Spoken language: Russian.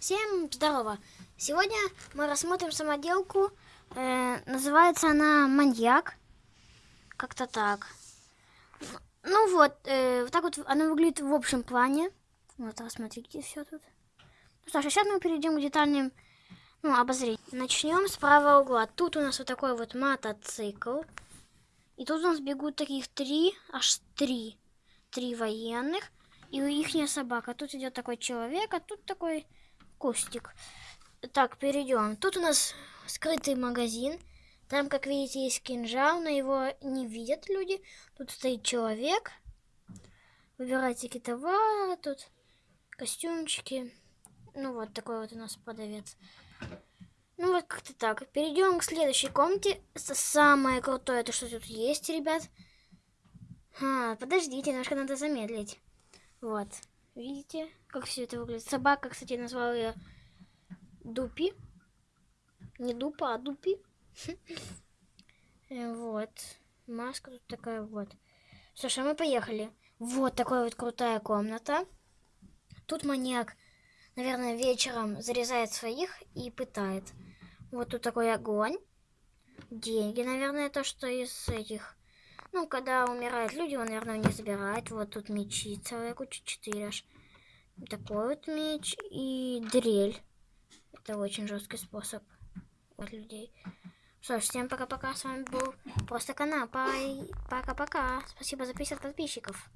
Всем здорово! Сегодня мы рассмотрим самоделку. Э, называется она «Маньяк». Как-то так. Ну вот, э, вот так вот она выглядит в общем плане. Вот, рассмотрите все тут. Ну что ж, сейчас мы перейдем к детальным ну, обозрениям. Начнем с правого угла. Тут у нас вот такой вот мотоцикл. И тут у нас бегут таких три, аж три. Три военных. И у их собака. Тут идет такой человек, а тут такой кустик. Так, перейдем. Тут у нас скрытый магазин. Там, как видите, есть кинжал, но его не видят люди. Тут стоит человек. Выбирайте товары. Тут костюмчики. Ну вот такой вот у нас продавец. Ну вот как-то так. Перейдем к следующей комнате. Самое крутое, это что тут есть, ребят. А, подождите, немножко надо замедлить. Вот. Видите, как все это выглядит? Собака, кстати, назвала ее Дупи. Не Дупа, а Дупи. Э, вот. Маска тут такая вот. Слушай, мы поехали. Вот такая вот крутая комната. Тут маньяк, наверное, вечером зарезает своих и пытает. Вот тут такой огонь. Деньги, наверное, то, что из этих ну, когда умирают люди, он, наверное, не забирает. Вот тут мечи, целая куча, четыре аж. Такой вот меч и дрель. Это очень жесткий способ от людей. Что ж, всем пока-пока. С вами был Просто Канал. Пока-пока. Спасибо за 50 подписчиков.